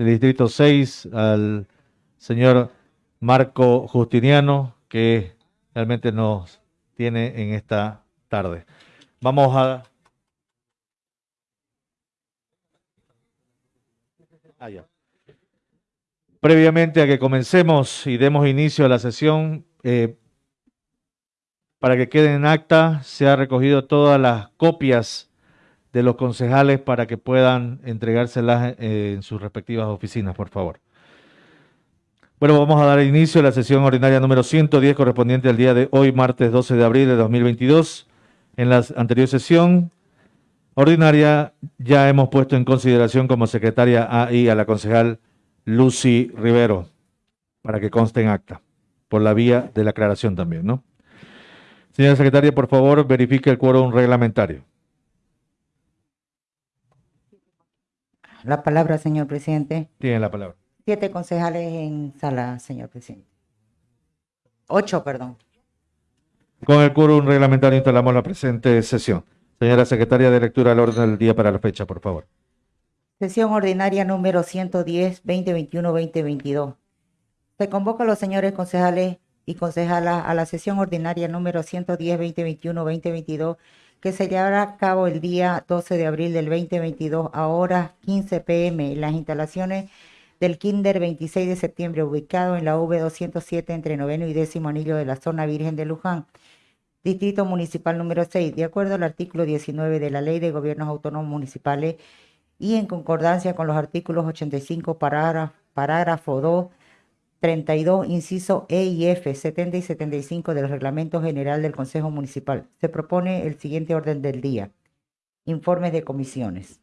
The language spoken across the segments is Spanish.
del Distrito 6, al señor Marco Justiniano, que realmente nos tiene en esta tarde. Vamos a... Ah, Previamente a que comencemos y demos inicio a la sesión, eh, para que quede en acta, se ha recogido todas las copias de los concejales para que puedan entregárselas eh, en sus respectivas oficinas, por favor. Bueno, vamos a dar inicio a la sesión ordinaria número 110 correspondiente al día de hoy, martes 12 de abril de 2022. En la anterior sesión ordinaria ya hemos puesto en consideración como secretaria AI a la concejal Lucy Rivero, para que conste en acta, por la vía de la aclaración también, ¿no? Señora secretaria, por favor, verifique el quórum reglamentario. La palabra, señor presidente. Tiene la palabra. Siete concejales en sala, señor presidente. Ocho, perdón. Con el quórum reglamentario instalamos la presente sesión. Señora secretaria de lectura al orden del día para la fecha, por favor. Sesión ordinaria número 110, 2021-2022. Se convoca a los señores concejales y concejalas a la sesión ordinaria número 110, 2021-2022 que se llevará a cabo el día 12 de abril del 2022 a horas 15 pm en las instalaciones del Kinder 26 de septiembre, ubicado en la V207 entre noveno y décimo anillo de la zona Virgen de Luján, Distrito Municipal número 6, de acuerdo al artículo 19 de la Ley de Gobiernos Autónomos Municipales y en concordancia con los artículos 85, parágrafo, parágrafo 2, 32, inciso E y F, 70 y 75 del Reglamento General del Consejo Municipal. Se propone el siguiente orden del día. Informes de comisiones.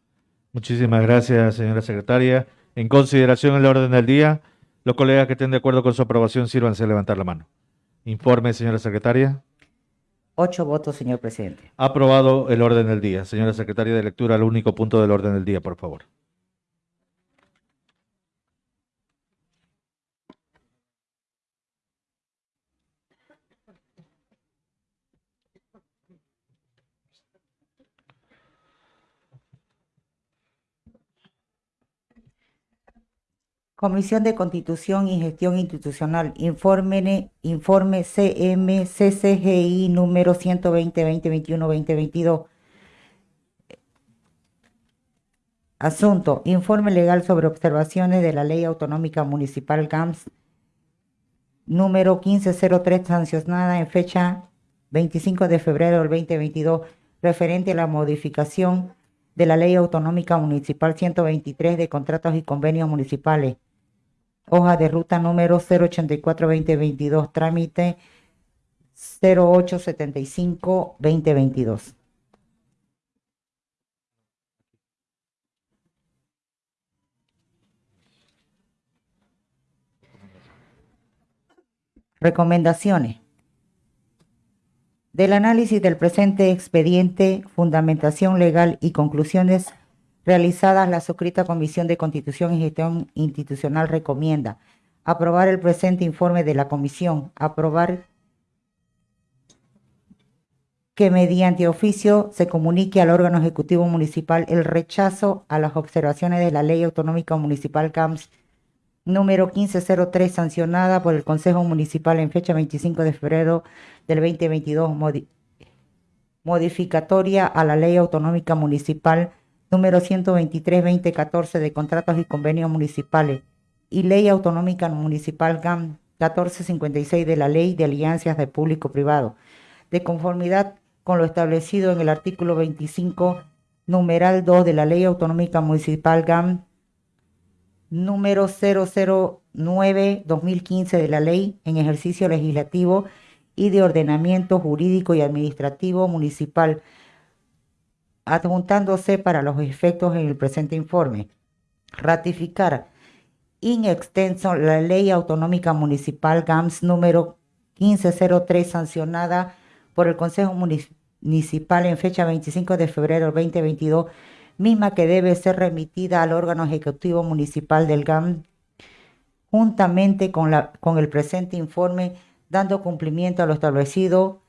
Muchísimas gracias, señora secretaria. En consideración del orden del día, los colegas que estén de acuerdo con su aprobación, sírvanse a levantar la mano. Informe, señora secretaria. Ocho votos, señor presidente. Aprobado el orden del día. Señora secretaria de lectura, el único punto del orden del día, por favor. Comisión de Constitución y Gestión Institucional, informe, informe CMCCGI número 120-2021-2022. Asunto, informe legal sobre observaciones de la Ley Autonómica Municipal GAMS número 1503 sancionada en fecha 25 de febrero del 2022 referente a la modificación de la Ley Autonómica Municipal 123 de contratos y convenios municipales hoja de ruta número 084-2022, trámite 0875-2022. Recomendaciones. Del análisis del presente expediente, fundamentación legal y conclusiones realizadas, la suscrita Comisión de Constitución y Gestión Institucional recomienda aprobar el presente informe de la Comisión, aprobar que mediante oficio se comunique al órgano ejecutivo municipal el rechazo a las observaciones de la Ley Autonómica Municipal CAMS número 1503 sancionada por el Consejo Municipal en fecha 25 de febrero del 2022 modificatoria a la Ley Autonómica Municipal número 123-2014 de contratos y convenios municipales y Ley Autonómica Municipal GAM 1456 de la Ley de Alianzas de Público-Privado, de conformidad con lo establecido en el artículo 25, numeral 2 de la Ley Autonómica Municipal GAM número 009-2015 de la Ley en ejercicio legislativo y de ordenamiento jurídico y administrativo municipal adjuntándose para los efectos en el presente informe. Ratificar in extenso la Ley Autonómica Municipal GAMS número 1503 sancionada por el Consejo Municipal en fecha 25 de febrero del 2022, misma que debe ser remitida al órgano ejecutivo municipal del GAMS juntamente con, la, con el presente informe, dando cumplimiento a lo establecido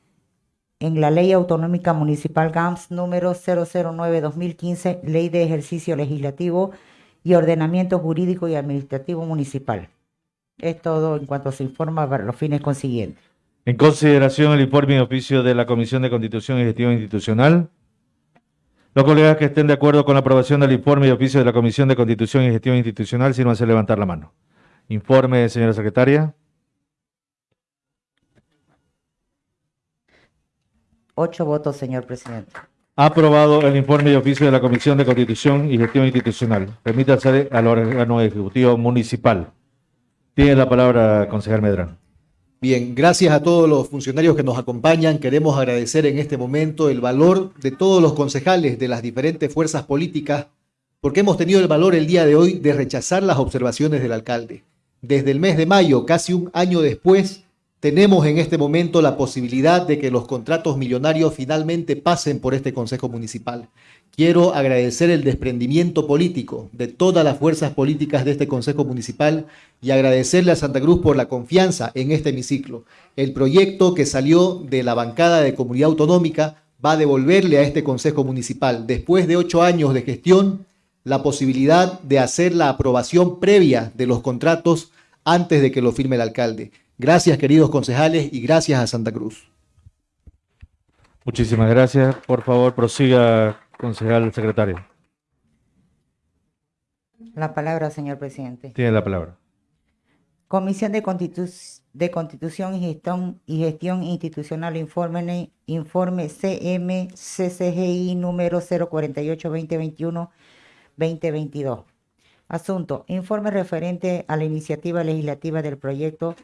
en la Ley Autonómica Municipal GAMS número 009-2015, Ley de Ejercicio Legislativo y ordenamiento jurídico y administrativo municipal. Es todo en cuanto se informa para los fines consiguientes. En consideración el informe y oficio de la Comisión de Constitución y Gestión Institucional. Los colegas que estén de acuerdo con la aprobación del informe y oficio de la Comisión de Constitución y Gestión Institucional, sírvanse levantar la mano. Informe, señora secretaria. Ocho votos, señor presidente. Aprobado el informe y oficio de la Comisión de Constitución y Gestión Institucional. Remítase al órgano ejecutivo municipal. Tiene la palabra, concejal Medrano. Bien, gracias a todos los funcionarios que nos acompañan. Queremos agradecer en este momento el valor de todos los concejales de las diferentes fuerzas políticas, porque hemos tenido el valor el día de hoy de rechazar las observaciones del alcalde. Desde el mes de mayo, casi un año después, tenemos en este momento la posibilidad de que los contratos millonarios finalmente pasen por este Consejo Municipal. Quiero agradecer el desprendimiento político de todas las fuerzas políticas de este Consejo Municipal y agradecerle a Santa Cruz por la confianza en este hemiciclo. El proyecto que salió de la bancada de comunidad autonómica va a devolverle a este Consejo Municipal, después de ocho años de gestión, la posibilidad de hacer la aprobación previa de los contratos antes de que lo firme el alcalde. Gracias, queridos concejales, y gracias a Santa Cruz. Muchísimas gracias. Por favor, prosiga, concejal secretario. La palabra, señor presidente. Tiene la palabra. Comisión de, Constitu- de Constitución y Gestión, y Gestión Institucional, informe, informe CMCCGI número 048-2021-2022. Asunto, informe referente a la iniciativa legislativa del proyecto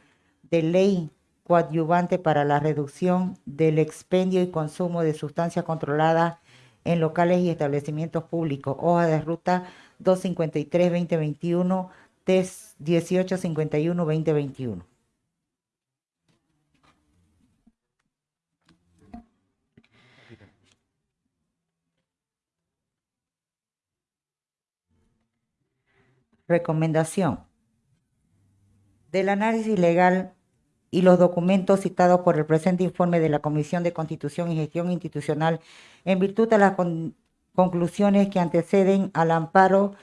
de ley coadyuvante para la reducción del expendio y consumo de sustancias controladas en locales y establecimientos públicos. Hoja de ruta 253-2021, TES 1851-2021. Recomendación. Del análisis legal y los documentos citados por el presente informe de la Comisión de Constitución y Gestión Institucional, en virtud de las con- conclusiones que anteceden al amparo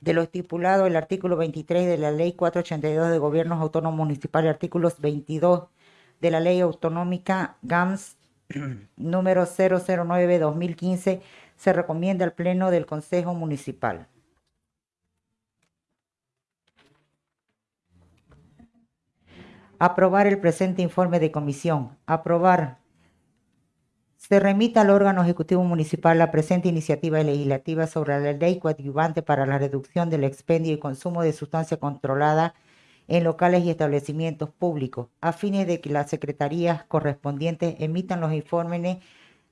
de lo estipulado el artículo 23 de la Ley 482 de Gobiernos Autónomos Municipales, artículos 22 de la Ley Autonómica GAMS número 009-2015, se recomienda al Pleno del Consejo Municipal. Aprobar el presente informe de comisión. Aprobar. Se remita al órgano ejecutivo municipal la presente iniciativa legislativa sobre la ley coadyuvante para la reducción del expendio y consumo de sustancia controlada en locales y establecimientos públicos, a fines de que las secretarías correspondientes emitan los informes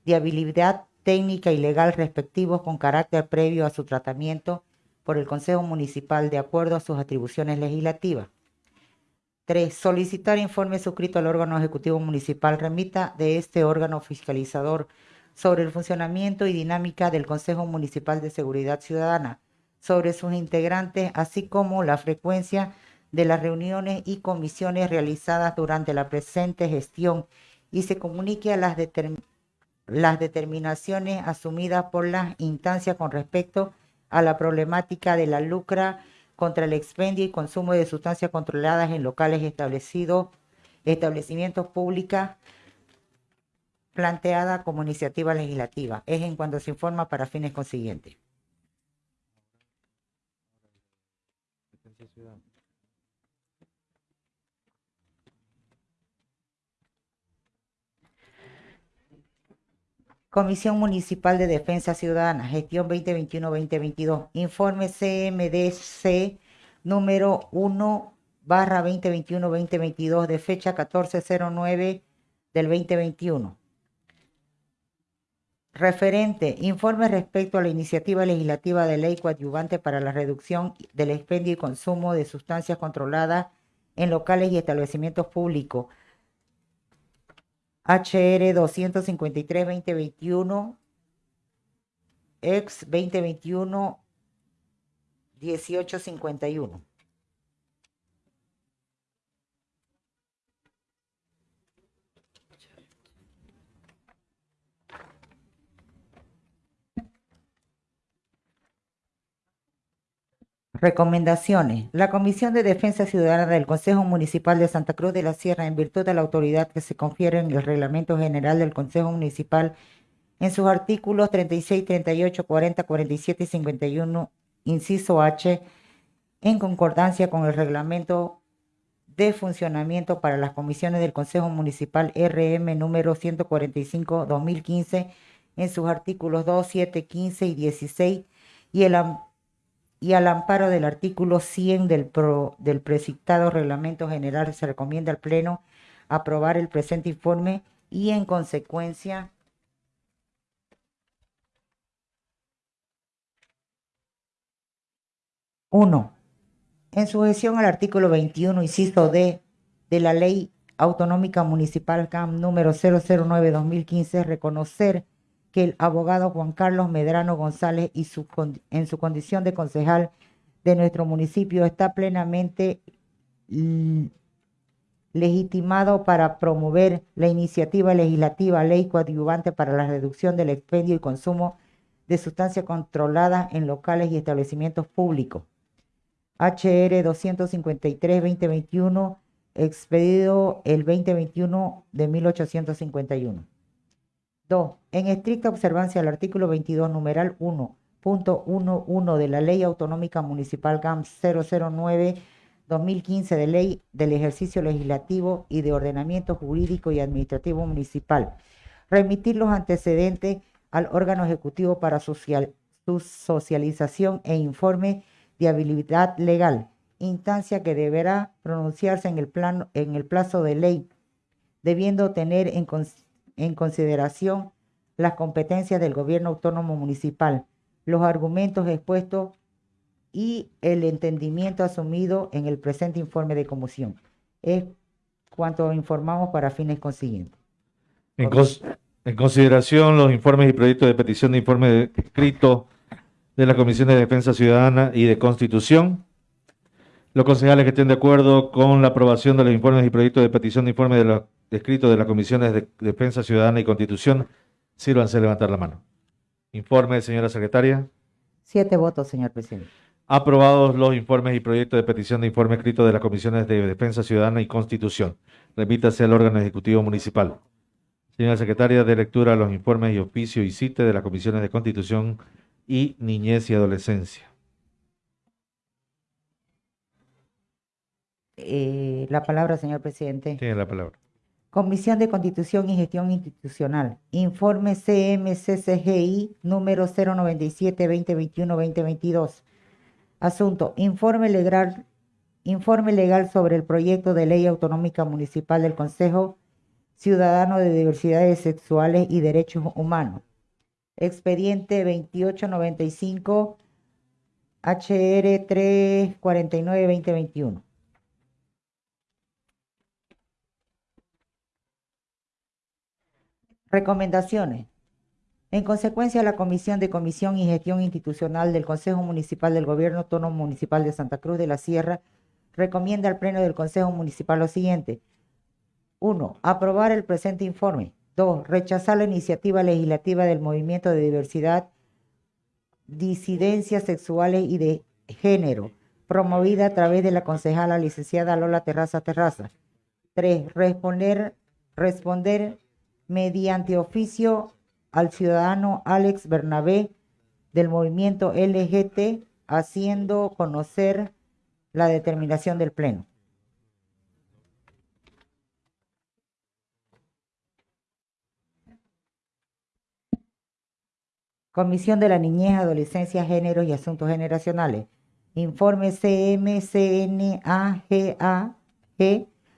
de habilidad técnica y legal respectivos con carácter previo a su tratamiento por el Consejo Municipal de acuerdo a sus atribuciones legislativas. 3. Solicitar informe suscrito al órgano ejecutivo municipal remita de este órgano fiscalizador sobre el funcionamiento y dinámica del Consejo Municipal de Seguridad Ciudadana, sobre sus integrantes, así como la frecuencia de las reuniones y comisiones realizadas durante la presente gestión y se comunique las, las determinaciones asumidas por las instancias con respecto a la problemática de la lucra contra el expendio y consumo de sustancias controladas en locales establecidos, establecimientos públicos, planteada como iniciativa legislativa. Es en cuanto se informa para fines consiguientes. Comisión Municipal de Defensa Ciudadana, gestión 2021-2022. Informe CMDC número 1 barra 2021-2022 de fecha 1409 del 2021. Referente, informe respecto a la iniciativa legislativa de ley coadyuvante para la reducción del expendio y consumo de sustancias controladas en locales y establecimientos públicos. HR 253-2021, ex 2021-1851. Recomendaciones. La Comisión de Defensa Ciudadana del Consejo Municipal de Santa Cruz de la Sierra, en virtud de la autoridad que se confiere en el Reglamento General del Consejo Municipal, en sus artículos 36, 38, 40, 47 y 51, inciso H, en concordancia con el Reglamento de Funcionamiento para las Comisiones del Consejo Municipal RM número 145-2015, en sus artículos 2, 7, 15 y 16, y el y al amparo del artículo 100 del, pro- del precitado reglamento general se recomienda al Pleno aprobar el presente informe y en consecuencia uno, en sujeción al artículo 21, inciso D de la Ley Autonómica Municipal CAM número 009-2015, reconocer que el abogado Juan Carlos Medrano González y en su condición de concejal de nuestro municipio está plenamente legitimado para promover la iniciativa legislativa Ley Coadyuvante para la reducción del expendio y consumo de sustancias controladas en locales y establecimientos públicos. HR 253-2021, expedido el 2021 de 1851. 2. En estricta observancia al artículo 22, numeral 1.11 de la Ley Autonómica Municipal GAM 009-2015 de Ley del Ejercicio Legislativo y de Ordenamiento Jurídico y Administrativo Municipal, remitir los antecedentes al órgano ejecutivo para su socialización e informe de habilidad legal, instancia que deberá pronunciarse en el, en el plazo de ley, debiendo tener en, cons- en consideración las competencias del gobierno autónomo municipal, los argumentos expuestos y el entendimiento asumido en el presente informe de comisión. Es cuanto informamos para fines consiguientes. En, cons- en consideración los informes y proyectos de petición de informe escrito de la Comisión de Defensa Ciudadana y de Constitución, los concejales que estén de acuerdo con la aprobación de los informes y proyectos de petición de informe de los escritos de las Comisiones de Defensa Ciudadana y Constitución, sírvanse a levantar la mano. Informe, señora secretaria. Siete votos, señor presidente. Aprobados los informes y proyectos de petición de informe escrito de las Comisiones de Defensa Ciudadana y Constitución. Remítase al órgano ejecutivo municipal. Señora secretaria, de lectura los informes y oficio y cite de las Comisiones de Constitución y Niñez y Adolescencia. Eh, la palabra, señor presidente. Tiene la palabra. Comisión de Constitución y Gestión Institucional. Informe CMCCGI número 097-2021-2022. Asunto. Informe legal, informe legal sobre el proyecto de ley autonómica municipal del Consejo Ciudadano de Diversidades Sexuales y Derechos Humanos. Expediente 2895 HR 349-2021. Recomendaciones. En consecuencia, la Comisión de Comisión y Gestión Institucional del Consejo Municipal del Gobierno Autónomo Municipal de Santa Cruz de la Sierra recomienda al Pleno del Consejo Municipal lo siguiente. 1. Aprobar el presente informe. 2. Rechazar la iniciativa legislativa del Movimiento de Diversidad, Disidencias Sexuales y de Género, promovida a través de la concejala licenciada Lola Terraza Terraza. 3. Responder, responder mediante oficio al ciudadano Alex Bernabé del movimiento LGT, haciendo conocer la determinación del Pleno. Comisión de la Niñez, Adolescencia, Géneros y Asuntos Generacionales. Informe CMCNAGAG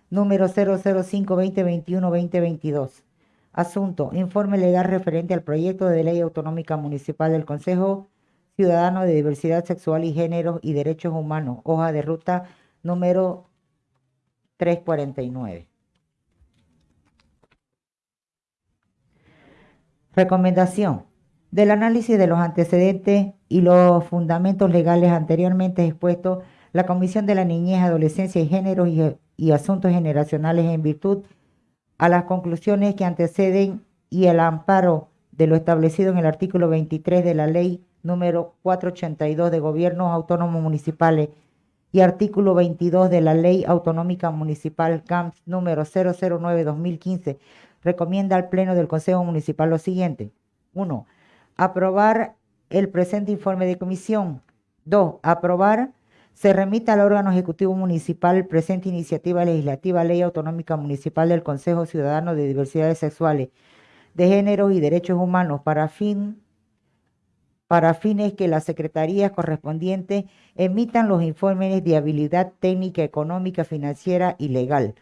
número 005-2021-2022. Asunto. Informe legal referente al proyecto de ley autonómica municipal del Consejo Ciudadano de Diversidad Sexual y Géneros y Derechos Humanos. Hoja de ruta número 349. Recomendación. Del análisis de los antecedentes y los fundamentos legales anteriormente expuestos, la Comisión de la Niñez, Adolescencia y Géneros y, y Asuntos Generacionales en virtud a las conclusiones que anteceden y el amparo de lo establecido en el artículo 23 de la Ley número 482 de Gobiernos Autónomos Municipales y artículo 22 de la Ley Autonómica Municipal CAMS número 009-2015, recomienda al Pleno del Consejo Municipal lo siguiente. 1. Aprobar el presente informe de comisión. 2. Aprobar se remita al órgano ejecutivo municipal presente iniciativa legislativa Ley Autonómica Municipal del Consejo Ciudadano de Diversidades Sexuales, de Géneros y Derechos Humanos para fin para fines que las secretarías correspondientes emitan los informes de habilidad técnica, económica, financiera y legal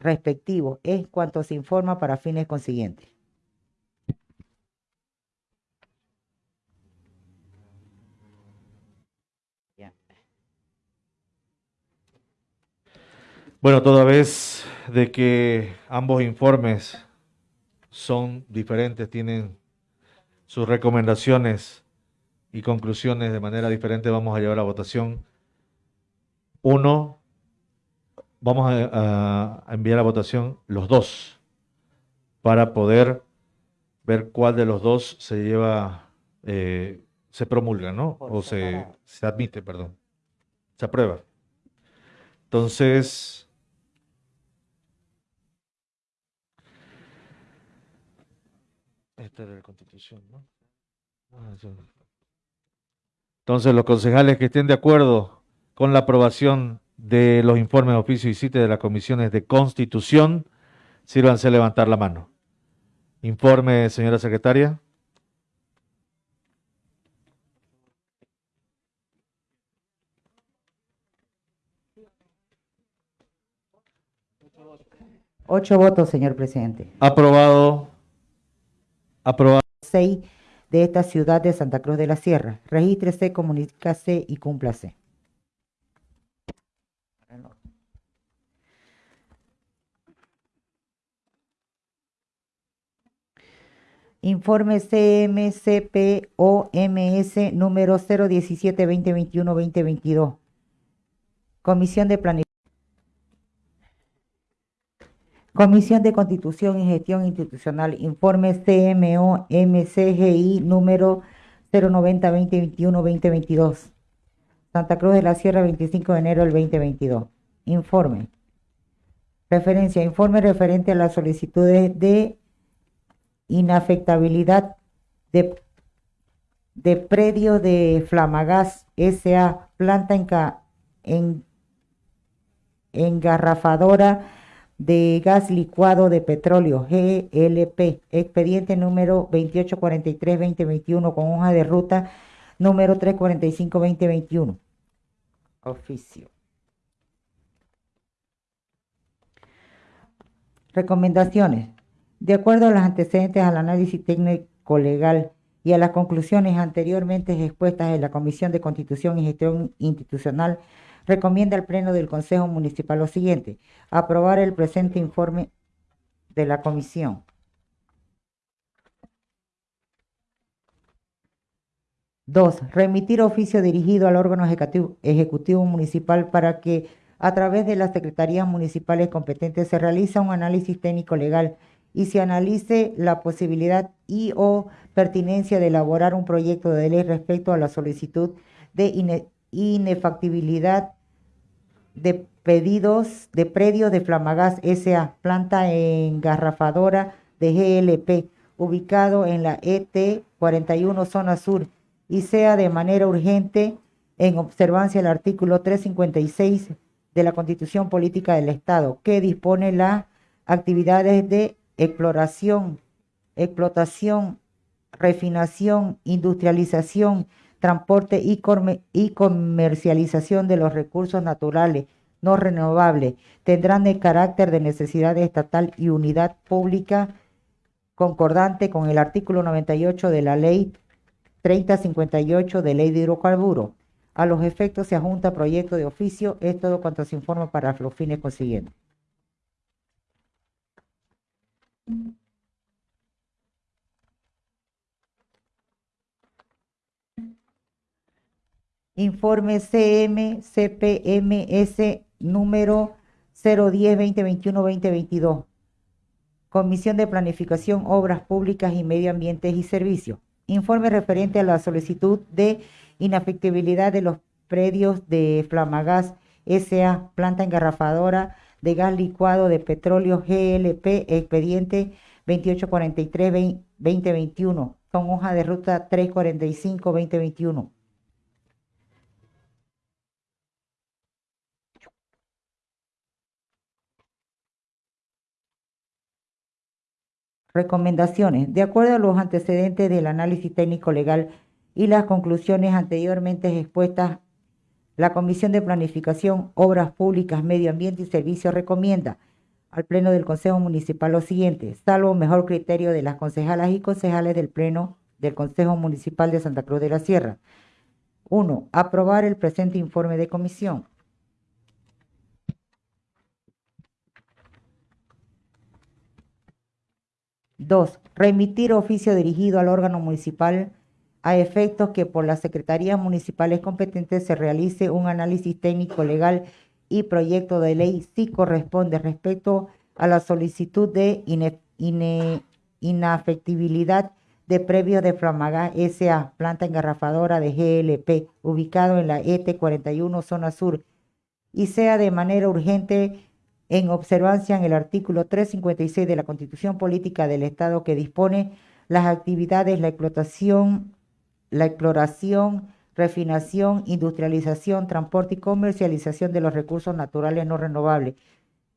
respectivos, es cuanto se informa para fines consiguientes. Bueno, toda vez de que ambos informes son diferentes, tienen sus recomendaciones y conclusiones de manera diferente, vamos a llevar a votación. Uno, vamos a, enviar a votación los dos para poder ver cuál de los dos se lleva, eh, se promulga, ¿no? o se, se admite, perdón. Se aprueba. Entonces, Esta era la constitución, ¿no? Ah, Entonces, los concejales que estén de acuerdo con la aprobación de los informes de oficio y cite de las comisiones de constitución, sírvanse a levantar la mano. Informe, señora secretaria. Ocho votos, señor presidente. Aprobado Aprobado. 6 de esta ciudad de Santa Cruz de la Sierra. Regístrese, comunícase y cúmplase. Informe CMCPOMS número 017-2021-2022. Comisión de Planificación. Comisión de Constitución y Gestión Institucional, informe CMO MCGI número 090-2021-2022. Santa Cruz de la Sierra, 25 de enero del 2022. Informe. Referencia. Informe referente a las solicitudes de inafectabilidad de, de predio de Flamagas S.A. Planta en, en, engarrafadora de gas licuado de petróleo, GLP, expediente número 2843-2021 con hoja de ruta número 345-2021. Oficio. Recomendaciones. De acuerdo a los antecedentes al análisis técnico legal y a las conclusiones anteriormente expuestas en la Comisión de Constitución y Gestión Institucional, recomienda al Pleno del Consejo Municipal lo siguiente, aprobar el presente informe de la comisión. Dos, remitir oficio dirigido al órgano ejecutivo, municipal para que a través de las secretarías municipales competentes se realice un análisis técnico legal y se analice la posibilidad y o pertinencia de elaborar un proyecto de ley respecto a la solicitud de inefactibilidad de pedidos de predios de Flamagas SA, planta engarrafadora de GLP, ubicado en la ET 41 zona sur, y sea de manera urgente en observancia del artículo 356 de la Constitución Política del Estado, que dispone las actividades de exploración, explotación, refinación, industrialización, transporte y, comercialización de los recursos naturales no renovables tendrán el carácter de necesidad estatal y unidad pública concordante con el artículo 98 de la ley 3058 de ley de hidrocarburos. A los efectos se adjunta proyecto de oficio, es todo cuanto se informa para los fines consiguientes. Informe CM CPMS número 010-2021-2022. Comisión de Planificación, Obras Públicas y Medio Ambiente y Servicios. Informe referente a la solicitud de inafectibilidad de los predios de Flamagas SA, planta engarrafadora de gas licuado de petróleo GLP, expediente 2843-2021, con hoja de ruta 345-2021. Recomendaciones. De acuerdo a los antecedentes del análisis técnico legal y las conclusiones anteriormente expuestas, la Comisión de Planificación, Obras Públicas, Medio Ambiente y Servicios recomienda al Pleno del Consejo Municipal lo siguiente, salvo mejor criterio de las concejalas y concejales del Pleno del Consejo Municipal de Santa Cruz de la Sierra. 1. Aprobar el presente informe de comisión. Dos, remitir oficio dirigido al órgano municipal a efectos que por las secretarías municipales competentes se realice un análisis técnico legal y proyecto de ley si corresponde respecto a la solicitud de inafectibilidad de previo de Flamaga SA, planta engarrafadora de GLP, ubicado en la ET 41, zona sur, y sea de manera urgente en observancia en el artículo 356 de la Constitución Política del Estado que dispone las actividades, la explotación, la exploración, refinación, industrialización, transporte y comercialización de los recursos naturales no renovables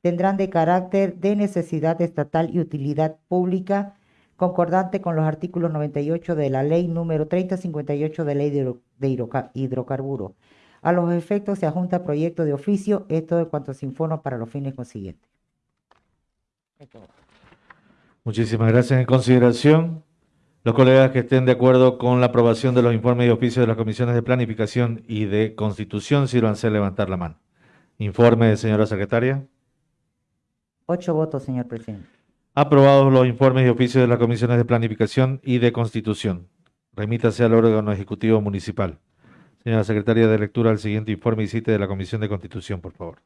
tendrán de carácter de necesidad estatal y utilidad pública, concordante con los artículos 98 de la Ley número 3058 de Ley de Hidrocarburos. A los efectos se adjunta proyecto de oficio, esto de cuanto se informa para los fines consiguientes. Muchísimas gracias. En consideración, los colegas que estén de acuerdo con la aprobación de los informes y oficios de las comisiones de planificación y de constitución, sírvanse a levantar la mano. Informe, señora secretaria. Ocho votos, señor presidente. Aprobados los informes y oficios de las comisiones de planificación y de constitución. Remítase al órgano ejecutivo municipal. Señora secretaria de lectura, el siguiente informe y cite de la Comisión de Constitución, por favor.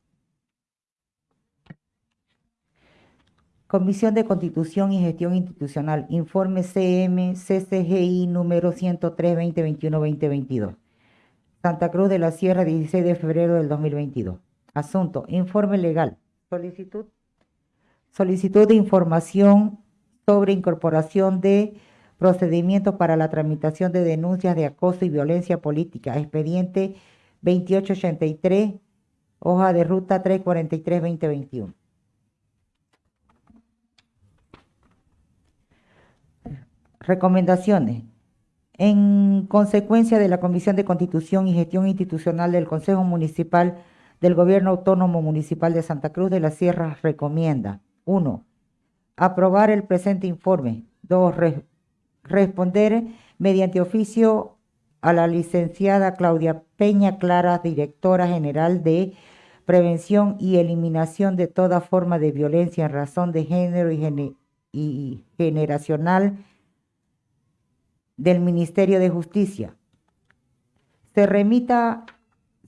Comisión de Constitución y Gestión Institucional, informe CM CCGI número 103-2021-2022. Santa Cruz de la Sierra, 16 de febrero del 2022. Asunto, informe legal. Solicitud. Solicitud de información sobre incorporación de Procedimientos para la tramitación de denuncias de acoso y violencia política. Expediente 2883, hoja de ruta 343-2021. Recomendaciones. En consecuencia de la Comisión de Constitución y Gestión Institucional del Consejo Municipal del Gobierno Autónomo Municipal de Santa Cruz de la Sierra, recomienda 1. Aprobar el presente informe. 2 responder mediante oficio a la licenciada Claudia Peña Clara, directora general de Prevención y Eliminación de toda forma de violencia en razón de género y, generacional del Ministerio de Justicia. Se remita,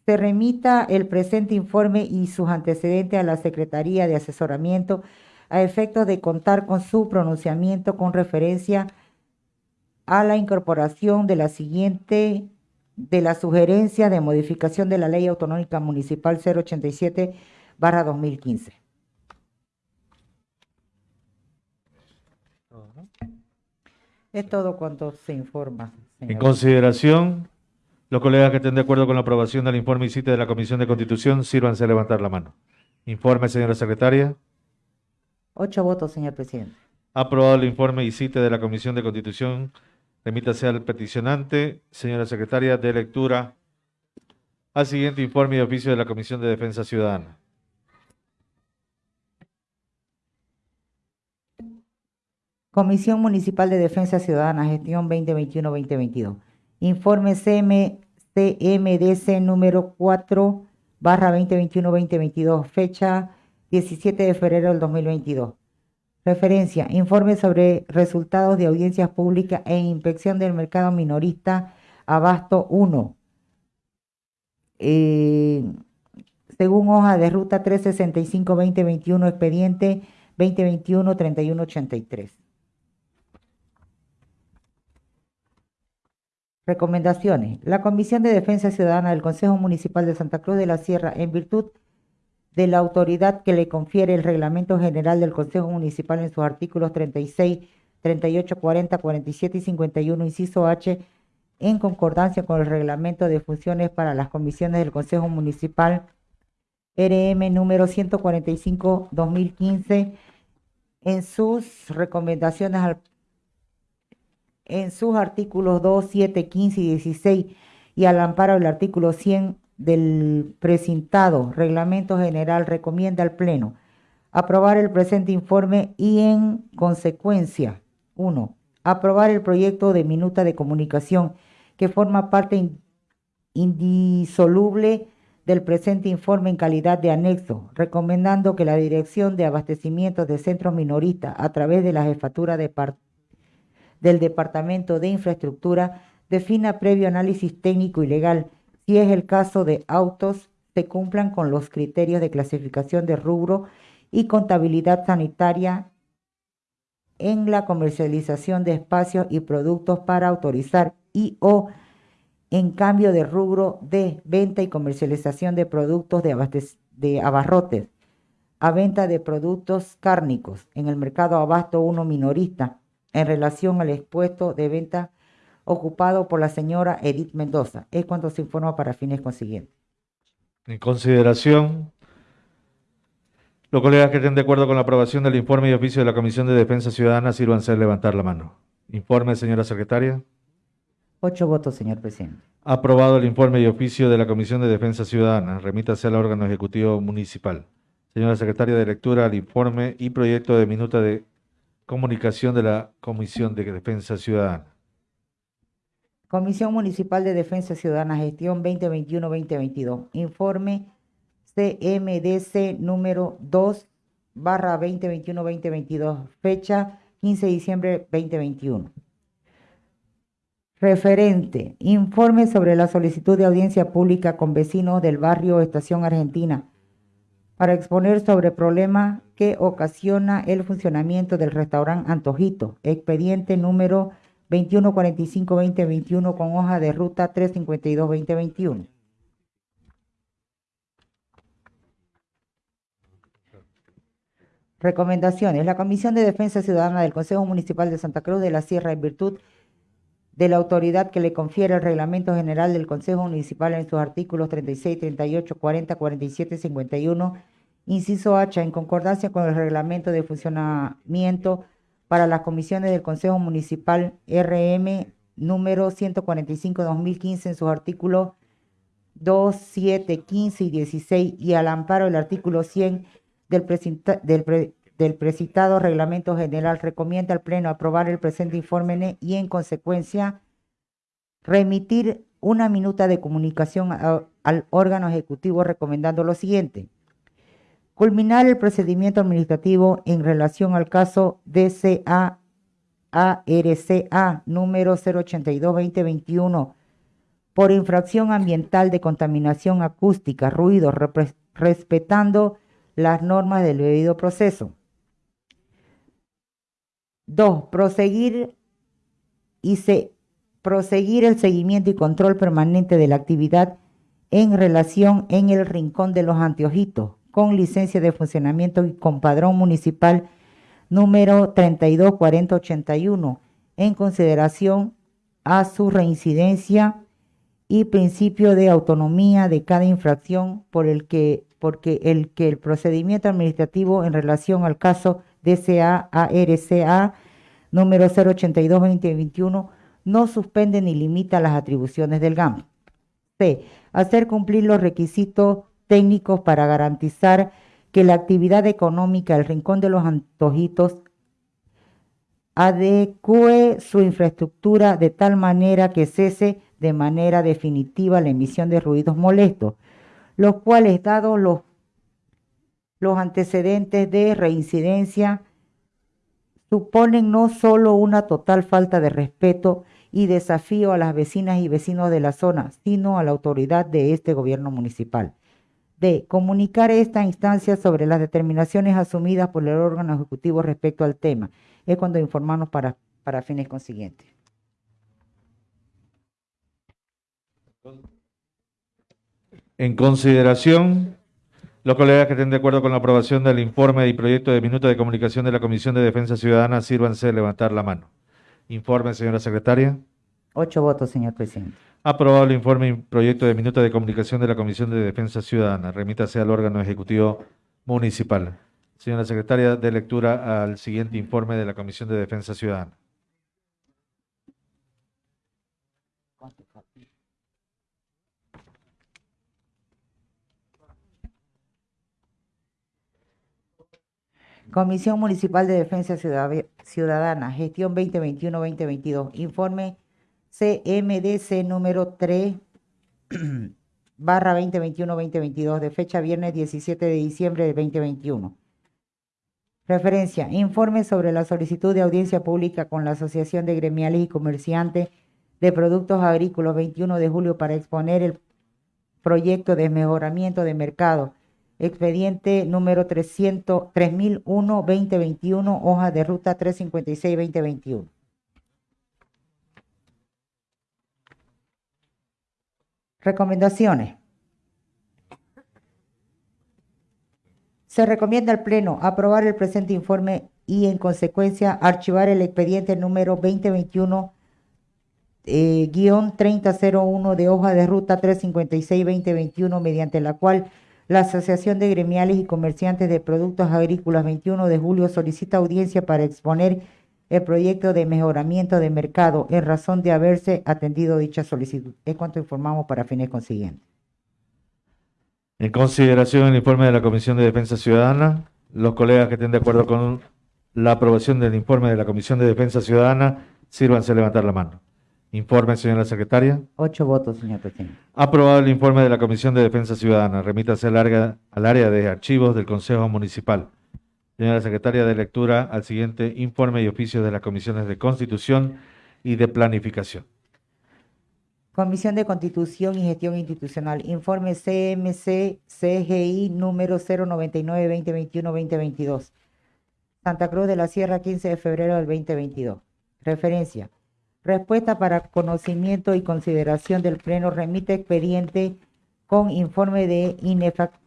se remita el presente informe y sus antecedentes a la Secretaría de Asesoramiento a efectos de contar con su pronunciamiento con referencia a la incorporación de la siguiente de la sugerencia de modificación de la Ley Autonómica Municipal 087 barra 2015. Es todo cuanto se informa. En consideración, los colegas que estén de acuerdo con la aprobación del informe y cita de la Comisión de Constitución, sírvanse a levantar la mano. Informe, señora secretaria. Ocho votos, señor presidente. Aprobado el informe y cita de la Comisión de Constitución Remítase al peticionante, señora secretaria, de lectura al siguiente informe de oficio de la Comisión de Defensa Ciudadana. Comisión Municipal de Defensa Ciudadana, gestión 2021-2022. Informe CMDC número 4 barra 2021-2022, fecha 17 de febrero del 2022. Referencia, informe sobre resultados de audiencias públicas e inspección del mercado minorista Abasto 1. Eh, según hoja de ruta 365-2021, expediente 2021-3183. Recomendaciones. La Comisión de Defensa Ciudadana del Consejo Municipal de Santa Cruz de la Sierra, en virtud de la autoridad que le confiere el Reglamento General del Consejo Municipal en sus artículos 36, 38, 40, 47 y 51, inciso H, en concordancia con el Reglamento de Funciones para las Comisiones del Consejo Municipal, RM número 145-2015, en sus recomendaciones al en sus artículos 2, 7, 15 y 16 y al amparo del artículo 100 del precintado reglamento general recomienda al Pleno aprobar el presente informe y en consecuencia, 1. Aprobar el proyecto de minuta de comunicación que forma parte indisoluble del presente informe en calidad de anexo, recomendando que la Dirección de Abastecimiento de Centros Minoristas, a través de la jefatura de del Departamento de Infraestructura, defina previo análisis técnico y legal si es el caso de autos, se cumplan con los criterios de clasificación de rubro y contabilidad sanitaria en la comercialización de espacios y productos para autorizar y o en cambio de rubro de venta y comercialización de productos de, abarrotes a venta de productos cárnicos en el mercado abasto 1 minorista en relación al expuesto de venta ocupado por la señora Edith Mendoza. Es cuando se informa para fines consiguientes. En consideración, los colegas que estén de acuerdo con la aprobación del informe y oficio de la Comisión de Defensa Ciudadana, sírvanse a levantar la mano. Informe, señora secretaria. Ocho votos, señor presidente. Aprobado el informe y oficio de la Comisión de Defensa Ciudadana. Remítase al órgano ejecutivo municipal. Señora secretaria de lectura, al informe y proyecto de minuta de comunicación de la Comisión de Defensa Ciudadana. Comisión Municipal de Defensa Ciudadana, gestión 2021-2022. Informe CMDC número 2 barra 2021-2022, fecha 15 de diciembre 2021. Referente, informe sobre la solicitud de audiencia pública con vecinos del barrio Estación Argentina para exponer sobre problemas que ocasiona el funcionamiento del restaurante Antojito, expediente número 2145-2021 con hoja de ruta 352-2021. Recomendaciones. La Comisión de Defensa Ciudadana del Consejo Municipal de Santa Cruz de la Sierra, en virtud de la autoridad que le confiere el Reglamento General del Consejo Municipal en sus artículos 36, 38, 40, 47, 51, inciso H, en concordancia con el Reglamento de Funcionamiento para las comisiones del Consejo Municipal RM número 145-2015 en sus artículos 2, 7, 15 y 16 y al amparo del artículo 100 del, precitado reglamento general recomienda al Pleno aprobar el presente informe y en consecuencia remitir una minuta de comunicación al órgano ejecutivo recomendando lo siguiente culminar el procedimiento administrativo en relación al caso DCA ARCA número 082-2021 por infracción ambiental de contaminación acústica, ruido, respetando las normas del debido proceso. 2. Proseguir y se, proseguir el seguimiento y control permanente de la actividad en relación en el rincón de los anteojitos, con licencia de funcionamiento y con padrón municipal número 324081 en consideración a su reincidencia y principio de autonomía de cada infracción por el que porque el que el procedimiento administrativo en relación al caso DCA ARCA número 082-2021 no suspende ni limita las atribuciones del GAM. C. Hacer cumplir los requisitos técnicos para garantizar que la actividad económica del Rincón de los Antojitos adecue su infraestructura de tal manera que cese de manera definitiva la emisión de ruidos molestos, los cuales, dados los, los antecedentes de reincidencia, suponen no solo una total falta de respeto y desafío a las vecinas y vecinos de la zona, sino a la autoridad de este gobierno municipal. D. Comunicar esta instancia sobre las determinaciones asumidas por el órgano ejecutivo respecto al tema. Es cuando informarnos para, para fines consiguientes. En consideración, los colegas que estén de acuerdo con la aprobación del informe y proyecto de minuto de comunicación de la Comisión de Defensa Ciudadana, sírvanse de levantar la mano. Informe, señora secretaria. Ocho votos, señor presidente. Aprobado el informe y proyecto de minuto de comunicación de la Comisión de Defensa Ciudadana. Remítase al órgano ejecutivo municipal. Señora secretaria, de lectura al siguiente informe de la Comisión de Defensa Ciudadana. Comisión Municipal de Defensa Ciudad- Ciudadana, gestión 2021-2022. Informe CMDC número 3 barra 2021-2022 de fecha viernes 17 de diciembre de 2021. Referencia, informe sobre la solicitud de audiencia pública con la Asociación de Gremiales y Comerciantes de Productos Agrícolas 21 de julio para exponer el proyecto de mejoramiento de mercado expediente número 300, 3001-2021, hoja de ruta 356-2021. Recomendaciones. Se recomienda al Pleno aprobar el presente informe y, en consecuencia, archivar el expediente número 2021 eh, guion 3001 de hoja de ruta 356-2021, mediante la cual la Asociación de Gremiales y Comerciantes de Productos Agrícolas 21 de julio solicita audiencia para exponer el proyecto de mejoramiento de mercado en razón de haberse atendido dicha solicitud. Es cuanto informamos para fines consiguientes. En consideración el informe de la Comisión de Defensa Ciudadana, los colegas que estén de acuerdo con la aprobación del informe de la Comisión de Defensa Ciudadana, sírvanse a levantar la mano. Informe, señora secretaria. Ocho votos, señor presidente. Aprobado el informe de la Comisión de Defensa Ciudadana. Remítase al área, al área de archivos del Consejo Municipal. Señora secretaria, de lectura al siguiente informe y oficio de las comisiones de Constitución y de Planificación. Comisión de Constitución y Gestión Institucional. Informe CMC CGI número 099-2021-2022. Santa Cruz de la Sierra, 15 de febrero del 2022. Referencia. Respuesta para conocimiento y consideración del Pleno remite expediente con informe de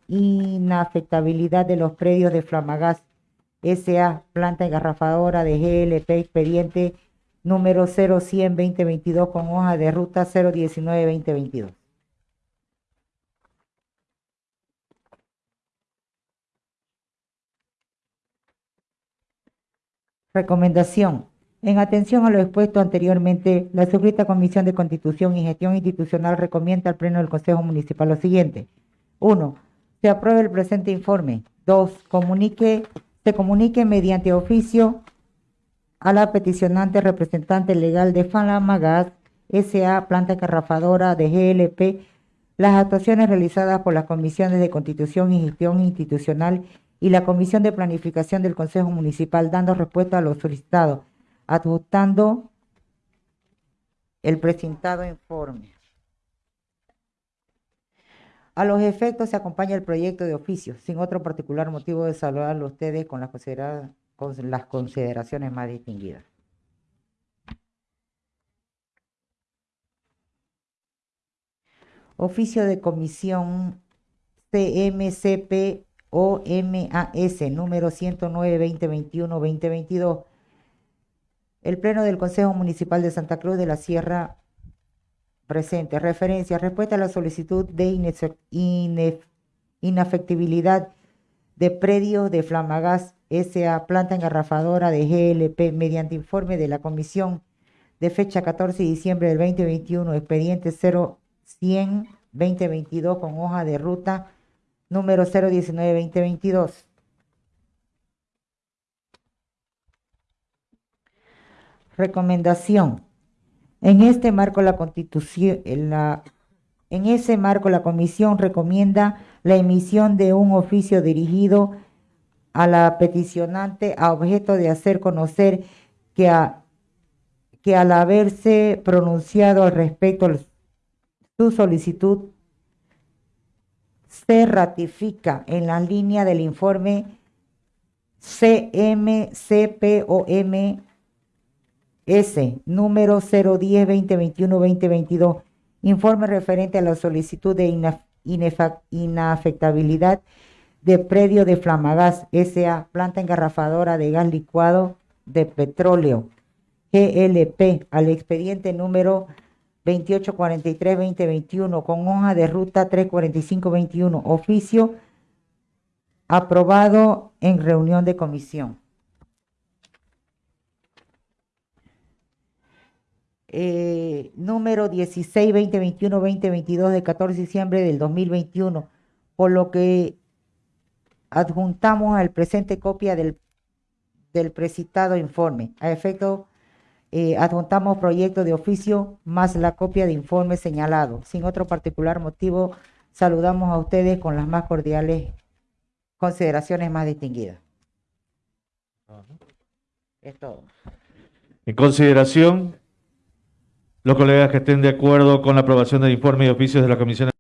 inafectabilidad de los predios de Flamagas SA, planta engarrafadora de GLP, expediente número 0100-2022 con hoja de ruta 019-2022. Recomendación. En atención a lo expuesto anteriormente, la suscrita Comisión de Constitución y Gestión Institucional recomienda al Pleno del Consejo Municipal lo siguiente. 1. Se apruebe el presente informe. 2. Comunique, se comunique mediante oficio a la peticionante representante legal de Falamagas S.A. Planta Carrafadora de GLP las actuaciones realizadas por las comisiones de Constitución y Gestión Institucional y la Comisión de Planificación del Consejo Municipal dando respuesta a lo solicitado, adjustando el presentado informe. A los efectos se acompaña el proyecto de oficio, sin otro particular motivo de saludarlo a ustedes con las, considera- con las consideraciones más distinguidas. Oficio de Comisión CMCP OMAS número 109-2021-2022. El Pleno del Consejo Municipal de Santa Cruz de la Sierra presente. Referencia. Respuesta a la solicitud de inafectibilidad de predio de Flamagas S.A. Planta engarrafadora de GLP mediante informe de la Comisión de fecha 14 de diciembre del 2021, expediente 0100-2022 con hoja de ruta número 019-2022. Recomendación. En este marco la Constitución, en ese marco, la Comisión recomienda la emisión de un oficio dirigido a la peticionante a objeto de hacer conocer que, a- que al haberse pronunciado al respecto su solicitud se ratifica en la línea del informe CMCPOM S, número 010-2021-2022, Informe referente a la solicitud de inafectabilidad de predio de Flamagas S.A. Planta engarrafadora de gas licuado de petróleo. GLP al expediente número 2843-2021 con hoja de ruta 34521. Oficio aprobado en reunión de comisión. Eh, número 16-2021-2022 de 14 de diciembre del 2021, por lo que adjuntamos al presente copia del, del precitado informe. A efecto, eh, adjuntamos proyecto de oficio más la copia de informe señalado. Sin otro particular motivo, saludamos a ustedes con las más cordiales consideraciones más distinguidas. Es todo. En consideración, los colegas que estén de acuerdo con la aprobación del informe y oficios de la Comisión